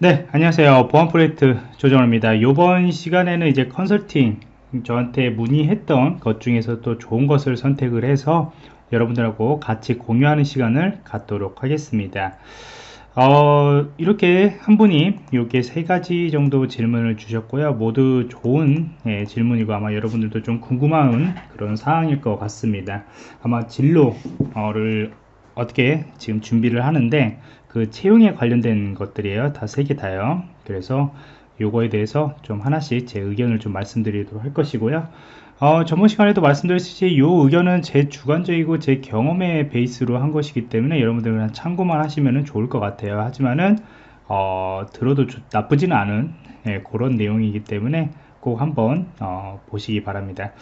네, 안녕하세요. 보안 프로젝트 조정호입니다. 이번 시간에는 이제 컨설팅 저한테 문의했던 것 중에서 또 좋은 것을 선택을 해서 여러분들하고 같이 공유하는 시간을 갖도록 하겠습니다. 어, 이렇게 한 분이 이렇게 세 가지 정도 질문을 주셨고요. 모두 좋은 예, 질문이고 아마 여러분들도 좀 궁금한 그런 사항일 것 같습니다. 아마 진로를 어떻게 지금 준비를 하는데 그 채용에 관련된 것들이에요. 다 세 개 다요. 그래서 요거에 대해서 좀 하나씩 제 의견을 좀 말씀드리도록 할 것이고요. 어, 전번 시간에도 말씀드렸듯이 이 의견은 제 주관적이고 제 경험의 베이스로 한 것이기 때문에 여러분들은 참고만 하시면 좋을 것 같아요. 하지만은 어, 들어도 나쁘지는 않은 예, 그런 내용이기 때문에 꼭 한번 어, 보시기 바랍니다.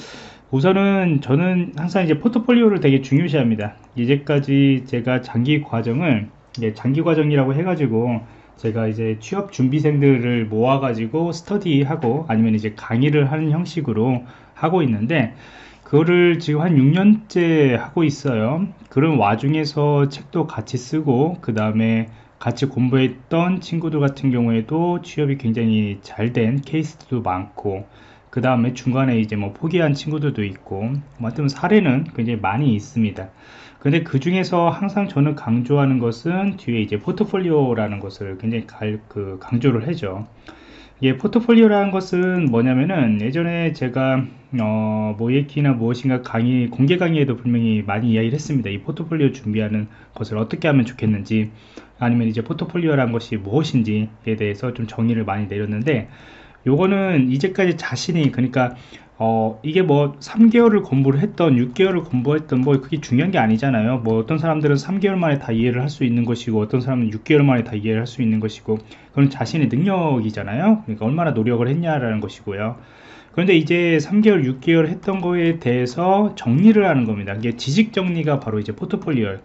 우선은 저는 항상 이제 포트폴리오를 되게 중요시합니다. 이제까지 제가 장기 과정을 장기 과정이라고 해가지고 제가 이제 취업 준비생들을 모아가지고 스터디하고 아니면 이제 강의를 하는 형식으로 하고 있는데 그거를 지금 한 6년째 하고 있어요. 그런 와중에서 책도 같이 쓰고 그 다음에 같이 공부했던 친구들 같은 경우에도 취업이 굉장히 잘 된 케이스도 많고 그 다음에 중간에 이제 뭐 포기한 친구들도 있고 뭐 하여튼 사례는 굉장히 많이 있습니다. 근데 그 중에서 항상 저는 강조하는 것은 뒤에 이제 포트폴리오라는 것을 굉장히 갈, 그 강조를 하죠. 예, 포트폴리오라는 것은 뭐냐면은 예전에 제가 어, 모예키나 무엇인가 강의 공개 강의에도 분명히 많이 이야기를 했습니다. 이 포트폴리오 준비하는 것을 어떻게 하면 좋겠는지 아니면 이제 포트폴리오라는 것이 무엇인지에 대해서 좀 정의를 많이 내렸는데 요거는 이제까지 자신이 그러니까 어 이게 뭐 3개월을 공부를 했던 6개월을 공부했던 뭐 그게 중요한 게 아니잖아요. 뭐 어떤 사람들은 3개월 만에 다 이해를 할 수 있는 것이고 어떤 사람은 6개월 만에 다 이해를 할 수 있는 것이고 그건 자신의 능력이잖아요. 그러니까 얼마나 노력을 했냐라는 것이고요. 그런데 이제 3개월 6개월 했던 거에 대해서 정리를 하는 겁니다. 이게 지식 정리가 바로 이제 포트폴리오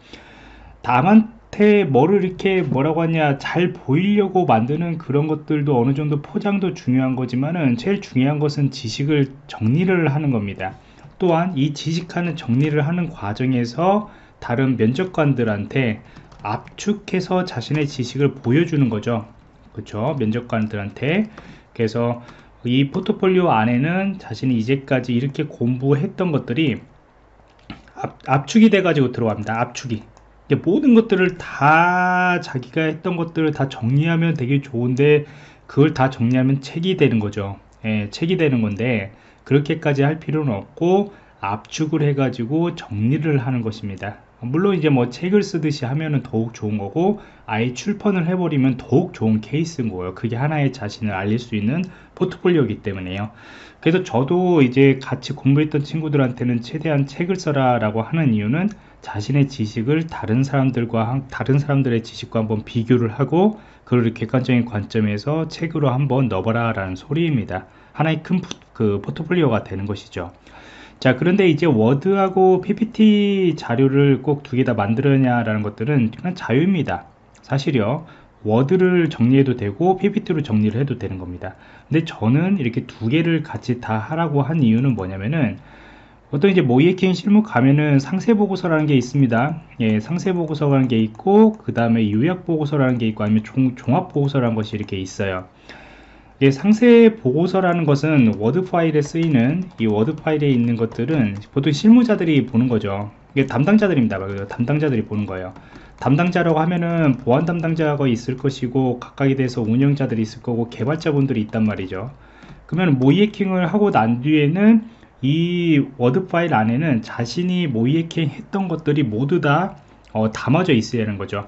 다만 겉에 뭐를 이렇게 뭐라고 하냐 잘 보이려고 만드는 그런 것들도 어느 정도 포장도 중요한 거지만은 제일 중요한 것은 지식을 정리를 하는 겁니다. 또한 이 지식하는 정리를 하는 과정에서 다른 면접관들한테 압축해서 자신의 지식을 보여주는 거죠. 그렇죠 면접관들한테. 그래서 이 포트폴리오 안에는 자신이 이제까지 이렇게 공부했던 것들이 압, 압축이 돼 가지고 들어갑니다. 압축이 모든 것들을 다 자기가 했던 것들을 다 정리하면 되게 좋은데 그걸 다 정리하면 책이 되는 거죠. 예, 책이 되는 건데 그렇게까지 할 필요는 없고 압축을 해 가지고 정리를 하는 것입니다 물론 이제 뭐 책을 쓰듯이 하면은 더욱 좋은 거고 아예 출판을 해버리면 더욱 좋은 케이스인 거예요. 그게 하나의 자신을 알릴 수 있는 포트폴리오이기 때문에요. 그래서 저도 이제 같이 공부했던 친구들한테는 최대한 책을 써라 라고 하는 이유는 자신의 지식을 다른 사람들과 다른 사람들의 지식과 한번 비교를 하고 그걸 객관적인 관점에서 책으로 한번 넣어봐라 라는 소리입니다. 하나의 큰 그 포트폴리오가 되는 것이죠 자 그런데 이제 워드하고 ppt 자료를 꼭 두 개 다 만들었냐 라는 것들은 그냥 자유입니다 사실요 워드를 정리해도 되고 ppt로 정리를 해도 되는 겁니다 근데 저는 이렇게 두 개를 같이 다 하라고 한 이유는 뭐냐면은 어떤 이제 모이에킹 실무 가면은 상세 보고서라는 게 있습니다. 예, 상세 보고서라는 게 있고 그 다음에 요약 보고서라는 게 있고 아니면 종, 종합 보고서라는 것이 이렇게 있어요. 예, 상세 보고서라는 것은 워드 파일에 쓰이는 이 워드 파일에 있는 것들은 보통 실무자들이 보는 거죠. 이게 담당자들입니다. 담당자들이 보는 거예요. 담당자라고 하면은 보안 담당자가 있을 것이고 각각에 대해서 운영자들이 있을 거고 개발자분들이 있단 말이죠. 그러면 모의해킹을 하고 난 뒤에는 이 워드 파일 안에는 자신이 모의해킹 했던 것들이 모두 다 어, 담아져 있어야 하는 거죠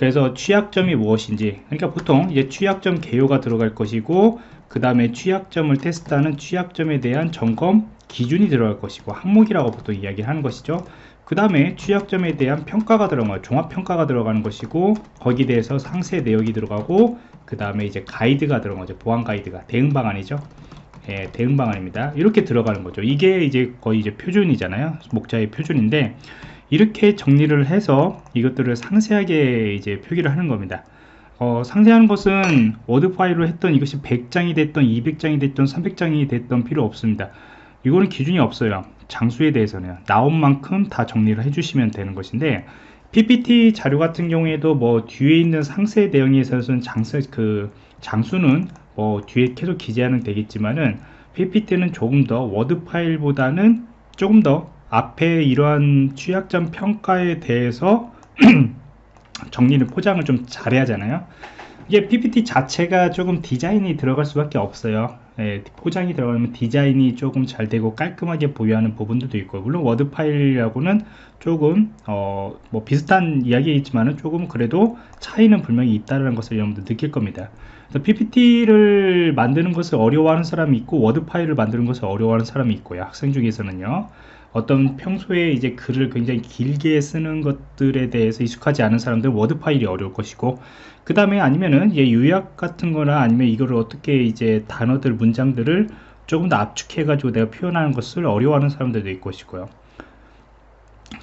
그래서 취약점이 무엇인지 그러니까 보통 이제 취약점 개요가 들어갈 것이고 그 다음에 취약점을 테스트하는 취약점에 대한 점검 기준이 들어갈 것이고 항목이라고 보통 이야기하는 것이죠 그 다음에 취약점에 대한 평가가 들어가고 종합평가가 들어가는 것이고 거기에 대해서 상세 내역이 들어가고 그 다음에 이제 가이드가 들어간 거죠 보안 가이드가 대응 방안이죠 예, 대응 방안입니다. 이렇게 들어가는 거죠. 이게 이제 거의 이제 표준이잖아요. 목자의 표준인데 이렇게 정리를 해서 이것들을 상세하게 이제 표기를 하는 겁니다. 어, 상세한 것은 워드 파일로 했던 이것이 100장이 됐던 200장이 됐던 300장이 됐던 필요 없습니다. 이거는 기준이 없어요. 장수에 대해서는 나온 만큼 다 정리를 해주시면 되는 것인데 PPT 자료 같은 경우에도 뭐 뒤에 있는 상세 내용에 있어서는 장수 그 장수는 뭐 뒤에 계속 기재하면 되겠지만은 PPT는 조금 더 워드 파일보다는 조금 더 앞에 이러한 취약점 평가에 대해서 정리를 포장을 좀 잘해야 하잖아요. 이게 PPT 자체가 조금 디자인이 들어갈 수밖에 없어요. 예, 포장이 들어가면 디자인이 조금 잘 되고 깔끔하게 보여야 하는 부분들도 있고 물론 워드 파일하고는 조금 어, 뭐 비슷한 이야기이지만은 조금 그래도 차이는 분명히 있다는 것을 여러분들 느낄 겁니다. PPT를 만드는 것을 어려워하는 사람이 있고 워드 파일을 만드는 것을 어려워하는 사람이 있고요. 학생 중에서는요 어떤 평소에 이제 글을 굉장히 길게 쓰는 것들에 대해서 익숙하지 않은 사람들은 워드 파일이 어려울 것이고 그 다음에 아니면은 예, 요약 같은 거나 아니면 이거를 어떻게 이제 단어들 문장들을 조금 더 압축해 가지고 내가 표현하는 것을 어려워하는 사람들도 있을 것이고요.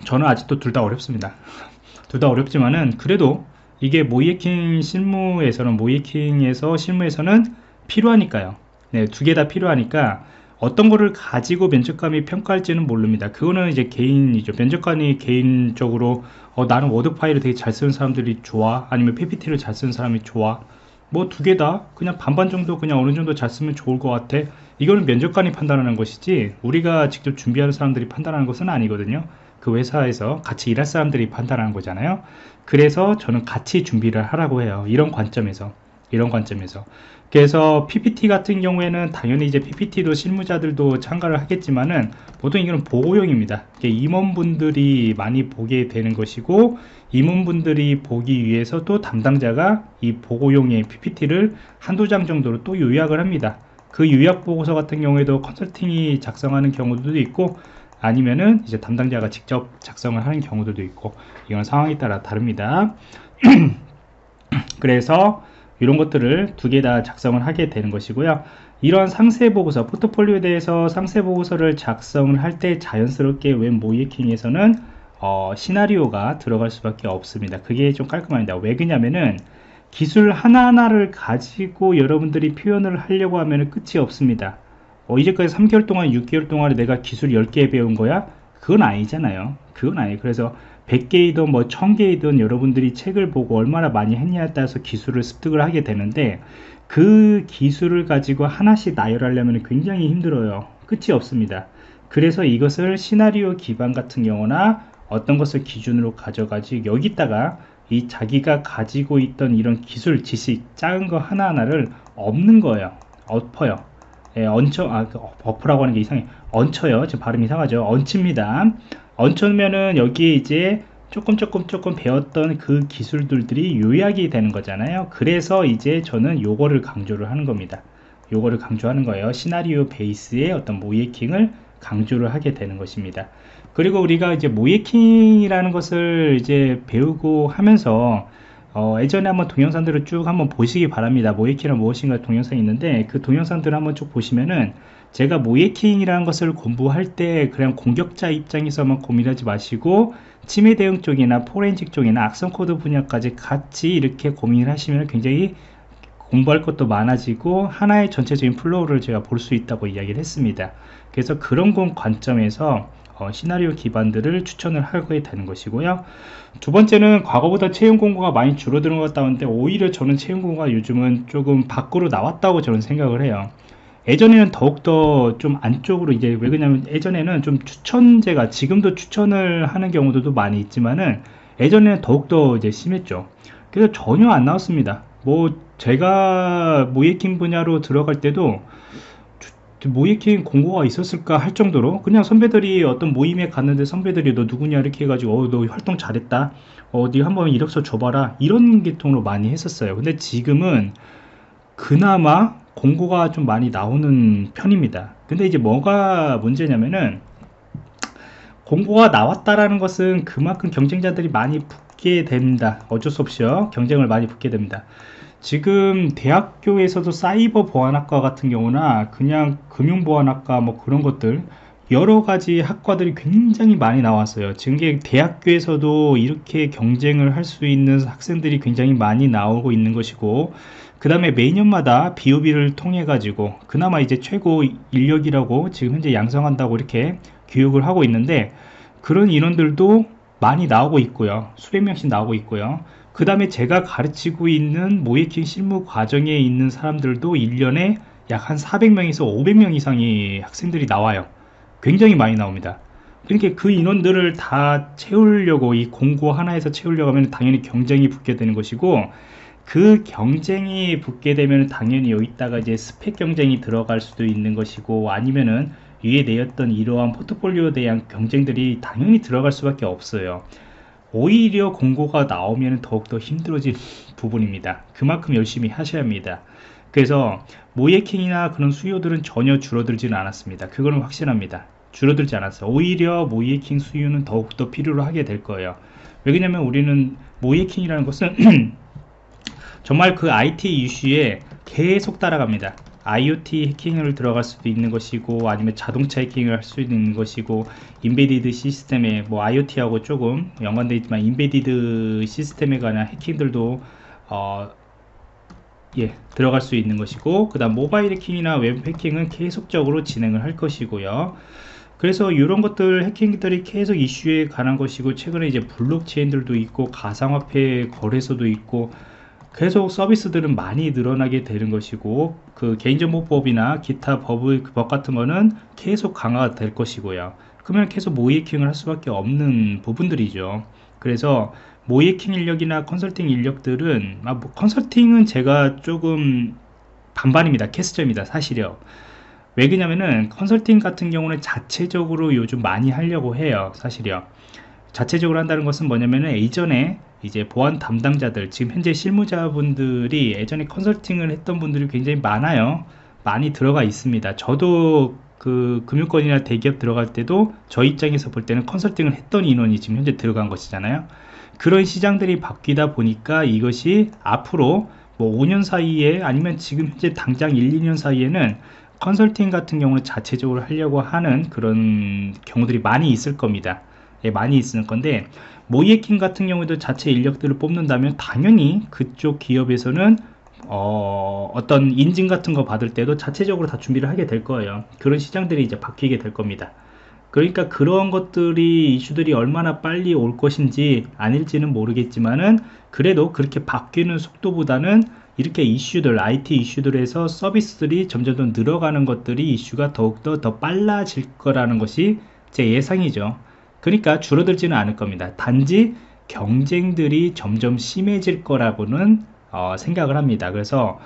저는 아직도 둘 다 어렵습니다. 둘 다 어렵지만은 그래도 이게 모의해킹 실무에서는 모의해킹에서 실무에서는 필요하니까요. 네, 두 개 다 필요하니까 어떤 거를 가지고 면접관이 평가할지는 모릅니다. 그거는 이제 개인이죠. 면접관이 개인적으로 어, 나는 워드 파일을 되게 잘 쓰는 사람들이 좋아? 아니면 PPT를 잘 쓰는 사람이 좋아? 뭐 두 개 다 그냥 반반 정도 그냥 어느 정도 잘 쓰면 좋을 것 같아. 이거는 면접관이 판단하는 것이지 우리가 직접 준비하는 사람들이 판단하는 것은 아니거든요. 그 회사에서 같이 일할 사람들이 판단하는 거잖아요. 그래서 저는 같이 준비를 하라고 해요. 이런 관점에서 이런 관점에서 그래서 PPT 같은 경우에는 당연히 이제 PPT도 실무자들도 참가를 하겠지만은 보통 이거는 보고용입니다. 임원분들이 많이 보게 되는 것이고 임원분들이 보기 위해서 또 담당자가 이 보고용의 PPT를 한두 장 정도로 또 요약을 합니다. 그 요약 보고서 같은 경우에도 컨설팅이 작성하는 경우도 있고 아니면은 이제 담당자가 직접 작성을 하는 경우들도 있고 이건 상황에 따라 다릅니다. 그래서 이런 것들을 두 개 다 작성을 하게 되는 것이고요. 이런 상세 보고서 포트폴리오에 대해서 상세 보고서를 작성을 할 때 자연스럽게 웹 모이킹에서는 어, 시나리오가 들어갈 수밖에 없습니다. 그게 좀 깔끔합니다. 왜 그냐면은 기술 하나하나를 가지고 여러분들이 표현을 하려고 하면 끝이 없습니다. 어, 이제까지 3개월 동안 6개월 동안 내가 기술 10개 배운 거야? 그건 아니잖아요. 그건 아니에요. 그래서 100개이든 뭐 1000개이든 여러분들이 책을 보고 얼마나 많이 했냐에 따라서 기술을 습득을 하게 되는데 그 기술을 가지고 하나씩 나열하려면 굉장히 힘들어요. 끝이 없습니다. 그래서 이것을 시나리오 기반 같은 경우나 어떤 것을 기준으로 가져가지 여기다가 이 자기가 가지고 있던 이런 기술 지식 작은 거 하나하나를 없는 거예요. 엎어요. 예, 얹혀 아그 버프라고 하는 게 이상해. 얹혀요. 지금 발음 이상하죠? 얹힙니다 얹혀면은 여기에 이제 조금 조금 조금 배웠던 그 기술들이 요약이 되는 거잖아요. 그래서 이제 저는 요거를 강조를 하는 겁니다. 요거를 강조하는 거예요. 시나리오 베이스의 어떤 모의해킹을 강조를 하게 되는 것입니다. 그리고 우리가 이제 모의해킹이라는 것을 이제 배우고 하면서 어, 예전에 한번 동영상들을 쭉 한번 보시기 바랍니다. 모의해킹은 무엇인가 동영상이 있는데 그 동영상들을 한번 쭉 보시면은 제가 모의해킹이라는 것을 공부할 때 그냥 공격자 입장에서만 고민하지 마시고 침해 대응 쪽이나 포렌식 쪽이나 악성 코드 분야까지 같이 이렇게 고민을 하시면 굉장히 공부할 것도 많아지고 하나의 전체적인 flow를 제가 볼 수 있다고 이야기를 했습니다. 그래서 그런 관점에서 어, 시나리오 기반들을 추천을 하게 되는 것이고요. 두 번째는 과거보다 채용 공고가 많이 줄어드는 것 같다는데 오히려 저는 채용 공고가 요즘은 조금 밖으로 나왔다고 저는 생각을 해요. 예전에는 더욱더 좀 안쪽으로 이제 왜 그러냐면 예전에는 좀 추천제가 지금도 추천을 하는 경우도 많이 있지만은 예전에는 더욱더 이제 심했죠. 그래서 전혀 안 나왔습니다. 뭐 제가 모예킹 분야로 들어갈 때도 모예킹 공고가 있었을까 할 정도로 그냥 선배들이 어떤 모임에 갔는데 선배들이 너 누구냐 이렇게 해가지고 어, 너 활동 잘했다. 어디 한번 이력서 줘봐라. 이런 계통으로 많이 했었어요. 근데 지금은 그나마 공고가 좀 많이 나오는 편입니다. 근데 이제 뭐가 문제냐면은 공고가 나왔다라는 것은 그만큼 경쟁자들이 많이 붙게 됩니다. 어쩔 수 없이요. 경쟁을 많이 붙게 됩니다 지금 대학교에서도 사이버 보안학과 같은 경우나 그냥 금융보안학과 뭐 그런 것들 여러 가지 학과들이 굉장히 많이 나왔어요. 지금 대학교에서도 이렇게 경쟁을 할 수 있는 학생들이 굉장히 많이 나오고 있는 것이고 그 다음에 매년마다 BOB를 통해 가지고 그나마 이제 최고 인력이라고 지금 현재 양성한다고 이렇게 교육을 하고 있는데 그런 인원들도 많이 나오고 있고요. 수백 명씩 나오고 있고요 그 다음에 제가 가르치고 있는 모이킹 실무 과정에 있는 사람들도 1년에 약 한 400명에서 500명 이상의 학생들이 나와요. 굉장히 많이 나옵니다. 그러니까 그 인원들을 다 채우려고 이 공고 하나에서 채우려고 하면 당연히 경쟁이 붙게 되는 것이고 그 경쟁이 붙게 되면 당연히 여기다가 이제 스펙 경쟁이 들어갈 수도 있는 것이고 아니면은 위에 내었던 이러한 포트폴리오에 대한 경쟁들이 당연히 들어갈 수밖에 없어요 오히려 공고가 나오면 더욱더 힘들어질 부분입니다. 그만큼 열심히 하셔야 합니다. 그래서 모예킹이나 그런 수요들은 전혀 줄어들지는 않았습니다. 그거는 확실합니다. 줄어들지 않았어요. 오히려 모예킹 수요는 더욱더 필요로 하게 될 거예요. 왜냐면 우리는 모의해킹이라는 것은 정말 그 IT 이슈에 계속 따라갑니다 IoT 해킹을 들어갈 수도 있는 것이고 아니면 자동차 해킹을 할 수도 있는 것이고 embedded 시스템에 뭐 IoT하고 조금 연관되어 있지만 embedded 시스템에 관한 해킹들도 어, 예, 들어갈 수 있는 것이고 그 다음 모바일 해킹이나 웹 해킹은 계속적으로 진행을 할 것이고요. 그래서 이런 것들 해킹들이 계속 이슈에 관한 것이고 최근에 이제 블록체인들도 있고 가상화폐 거래소도 있고 계속 서비스들은 많이 늘어나게 되는 것이고 그 개인정보법이나 기타 법의 그법 같은 거는 계속 강화가 될 것이고요. 그러면 계속 모이킹을 할 수밖에 없는 부분들이죠. 그래서 모이킹 인력이나 컨설팅 인력들은 아, 뭐 컨설팅은 제가 조금 반반입니다. 캐스점입니다 사실이요. 왜 그러냐면은 컨설팅 같은 경우는 자체적으로 요즘 많이 하려고 해요 사실이요 자체적으로 한다는 것은 뭐냐면은 예전에 이제 보안 담당자들 지금 현재 실무자분들이 예전에 컨설팅을 했던 분들이 굉장히 많아요. 많이 들어가 있습니다. 저도 그 금융권이나 대기업 들어갈 때도 저 입장에서 볼 때는 컨설팅을 했던 인원이 지금 현재 들어간 것이잖아요. 그런 시장들이 바뀌다 보니까 이것이 앞으로 뭐 5년 사이에 아니면 지금 현재 당장 1, 2년 사이에는 컨설팅 같은 경우는 자체적으로 하려고 하는 그런 경우들이 많이 있을 겁니다. 예, 많이 있을 건데 모이에킹 같은 경우에도 자체 인력들을 뽑는다면 당연히 그쪽 기업에서는 어, 어떤 인증 같은 거 받을 때도 자체적으로 다 준비를 하게 될 거예요. 그런 시장들이 이제 바뀌게 될 겁니다. 그러니까 그런 것들이 이슈들이 얼마나 빨리 올 것인지 아닐지는 모르겠지만은 그래도 그렇게 바뀌는 속도보다는 이렇게 이슈들 IT 이슈들에서 서비스들이 점점 더 늘어가는 것들이 이슈가 더욱더 더 빨라질 거라는 것이 제 예상이죠 그러니까 줄어들지는 않을 겁니다. 단지 경쟁들이 점점 심해질 거라고는 어, 생각을 합니다. 그래서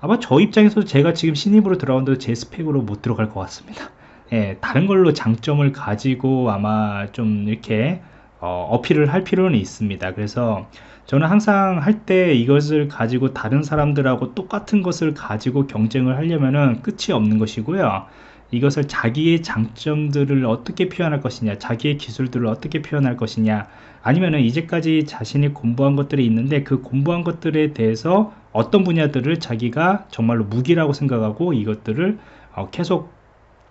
아마 저 입장에서 제가 지금 신입으로 들어온도 제 스펙으로 못 들어갈 것 같습니다. 예, 다른 걸로 장점을 가지고 아마 좀 이렇게 어, 어필을 할 필요는 있습니다. 그래서 저는 항상 할 때 이것을 가지고 다른 사람들하고 똑같은 것을 가지고 경쟁을 하려면 끝이 없는 것이고요 이것을 자기의 장점들을 어떻게 표현할 것이냐 자기의 기술들을 어떻게 표현할 것이냐 아니면은 이제까지 자신이 공부한 것들이 있는데 그 공부한 것들에 대해서 어떤 분야들을 자기가 정말로 무기라고 생각하고 이것들을 어 계속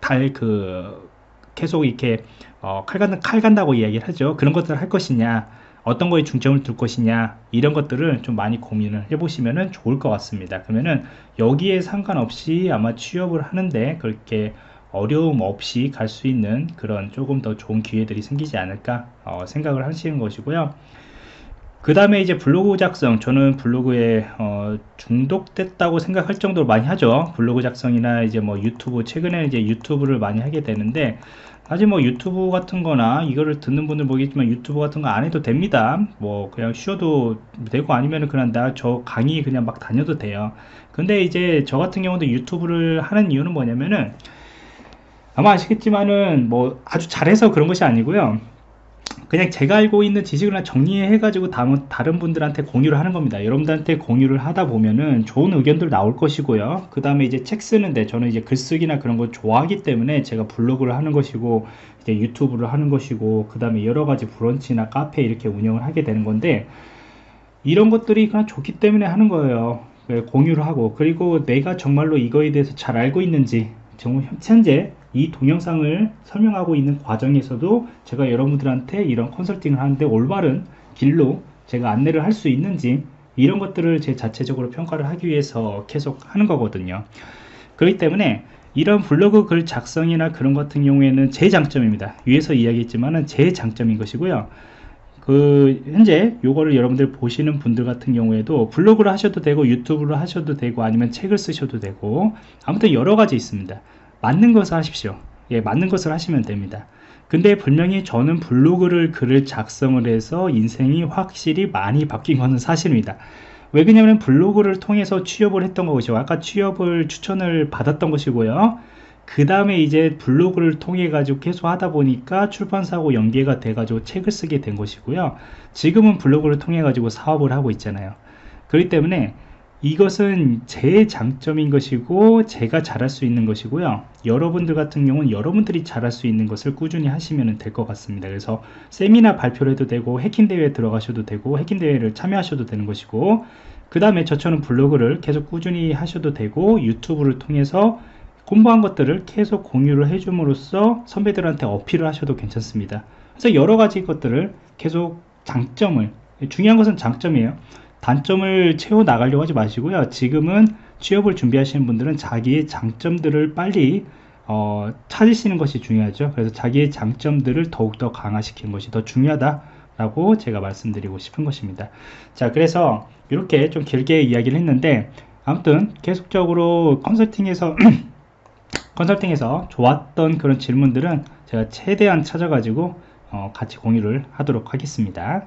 달 그 계속 이렇게 어 칼, 간, 칼 간다고 이야기를 하죠. 그런 것들을 할 것이냐 어떤 거에 중점을 둘 것이냐 이런 것들을 좀 많이 고민을 해보시면 좋을 것 같습니다. 그러면은 여기에 상관없이 아마 취업을 하는데 그렇게 어려움 없이 갈 수 있는 그런 조금 더 좋은 기회들이 생기지 않을까 어, 생각을 하시는 것이고요. 그 다음에 이제 블로그 작성 저는 블로그에 어, 중독됐다고 생각할 정도로 많이 하죠. 블로그 작성이나 이제 뭐 유튜브 최근에 이제 유튜브를 많이 하게 되는데 사실 뭐 유튜브 같은 거나 이거를 듣는 분들 모르겠지만 유튜브 같은 거 안 해도 됩니다. 뭐 그냥 쉬어도 되고 아니면 그냥 나 저 강의 그냥 막 다녀도 돼요. 근데 이제 저 같은 경우도 유튜브를 하는 이유는 뭐냐면은 아마 아시겠지만은 뭐 아주 잘해서 그런 것이 아니고요 그냥 제가 알고 있는 지식을 정리해 가지고 다른 분들한테 공유를 하는 겁니다. 여러분들한테 공유를 하다 보면은 좋은 의견들 나올 것이고요. 그 다음에 이제 책 쓰는데 저는 이제 글쓰기나 그런 거 좋아하기 때문에 제가 블로그를 하는 것이고 이제 유튜브를 하는 것이고 그 다음에 여러 가지 브런치나 카페 이렇게 운영을 하게 되는 건데 이런 것들이 그냥 좋기 때문에 하는 거예요. 네, 공유를 하고. 그리고 내가 정말로 이거에 대해서 잘 알고 있는지 정말 현재 이 동영상을 설명하고 있는 과정에서도 제가 여러분들한테 이런 컨설팅을 하는데 올바른 길로 제가 안내를 할 수 있는지 이런 것들을 제 자체적으로 평가를 하기 위해서 계속 하는 거거든요. 그렇기 때문에 이런 블로그 글 작성이나 그런 같은 경우에는 제 장점입니다. 위에서 이야기했지만은 제 장점인 것이고요. 그 현재 요거를 여러분들 보시는 분들 같은 경우에도 블로그를 하셔도 되고 유튜브를 하셔도 되고 아니면 책을 쓰셔도 되고 아무튼 여러 가지 있습니다 맞는 것을 하십시오. 예 맞는 것을 하시면 됩니다. 근데 분명히 저는 블로그를 글을 작성을 해서 인생이 확실히 많이 바뀐 것은 사실입니다. 왜 그러냐면 블로그를 통해서 취업을 했던 것이고 아까 취업을 추천을 받았던 것이고요. 그 다음에 이제 블로그를 통해 가지고 계속 하다 보니까 출판사하고 연계가 돼 가지고 책을 쓰게 된 것이고요. 지금은 블로그를 통해 가지고 사업을 하고 있잖아요. 그렇기 때문에 이것은 제 장점인 것이고 제가 잘할 수 있는 것이고요. 여러분들 같은 경우는 여러분들이 잘할 수 있는 것을 꾸준히 하시면 될 것 같습니다. 그래서 세미나 발표를 해도 되고 해킹 대회에 들어가셔도 되고 해킹 대회를 참여하셔도 되는 것이고 그 다음에 저처럼 블로그를 계속 꾸준히 하셔도 되고 유튜브를 통해서 공부한 것들을 계속 공유를 해줌으로써 선배들한테 어필을 하셔도 괜찮습니다. 그래서 여러 가지 것들을 계속 장점을 중요한 것은 장점이에요 단점을 채워 나가려고 하지 마시고요. 지금은 취업을 준비하시는 분들은 자기의 장점들을 빨리 어, 찾으시는 것이 중요하죠. 그래서 자기의 장점들을 더욱더 강화시키는 것이 더 중요하다 라고 제가 말씀드리고 싶은 것입니다. 자 그래서 이렇게 좀 길게 이야기를 했는데 아무튼 계속적으로 컨설팅에서 컨설팅에서 좋았던 그런 질문들은 제가 최대한 찾아가지고 어, 같이 공유를 하도록 하겠습니다.